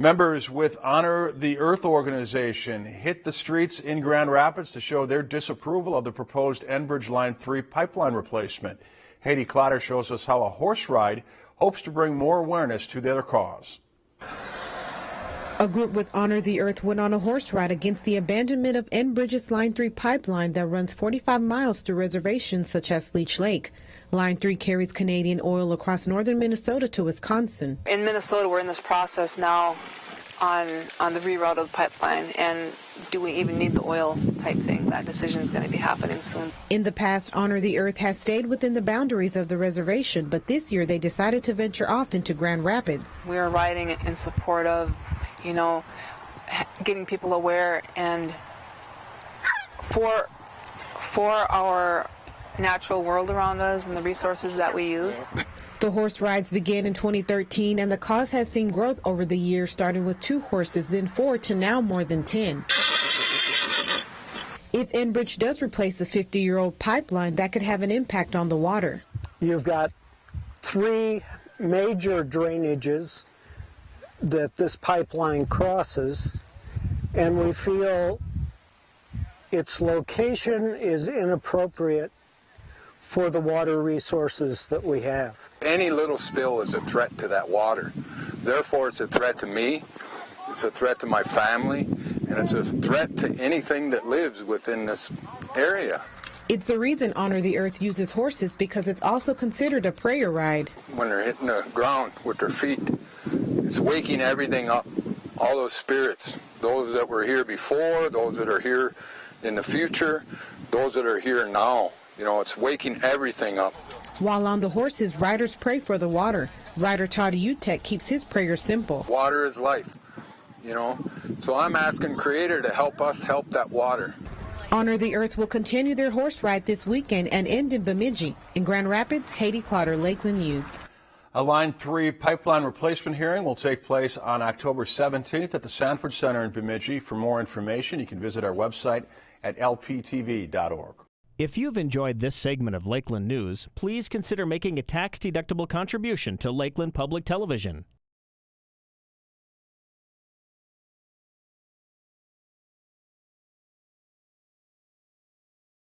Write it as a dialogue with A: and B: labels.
A: Members with Honor the Earth organization hit the streets in Grand Rapids to show their disapproval of the proposed Enbridge Line 3 pipeline replacement. Haiti Clotter shows us how a horse ride hopes to bring more awareness to their cause.
B: A group with Honor the Earth went on a horse ride against the abandonment of Enbridge's Line 3 pipeline that runs 45 miles through reservations such as Leech Lake. Line 3 carries Canadian oil across northern Minnesota to Wisconsin.
C: In Minnesota, we're in this process now on on the reroute of the pipeline and do we even need the oil type thing? That decision is going to be happening soon.
B: In the past honor the earth has stayed within the boundaries of the reservation but this year they decided to venture off into grand rapids.
C: We are riding in support of you know getting people aware and for for our natural world around us and the resources that we use.
B: The horse rides began in 2013 and the cause has seen growth over the years starting with two horses then four to now more than 10. If Enbridge does replace the 50-year-old pipeline, that could have an impact on the water.
D: You've got three major drainages that this pipeline crosses, and we feel its location is inappropriate for the water resources that we have.
E: Any little spill is a threat to that water. Therefore, it's a threat to me, it's a threat to my family, and it's a threat to anything that lives within this area.
B: It's the reason Honor the Earth uses horses because it's also considered a prayer ride.
E: When they're hitting the ground with their feet, it's waking everything up. All those spirits, those that were here before, those that are here in the future, those that are here now. You know, it's waking everything up.
B: While on the horses, riders pray for the water. Rider Todd Utek keeps his prayer simple.
E: Water is life, you know. So I'm asking Creator to help us help that water.
B: Honor the Earth will continue their horse ride this weekend and end in Bemidji. In Grand Rapids, Haiti Clotter, Lakeland News.
A: A Line 3 pipeline replacement hearing will take place on October 17th at the Sanford Center in Bemidji. For more information, you can visit our website at lptv.org.
F: If you've enjoyed this segment of Lakeland News, please consider making a tax-deductible contribution to Lakeland Public Television.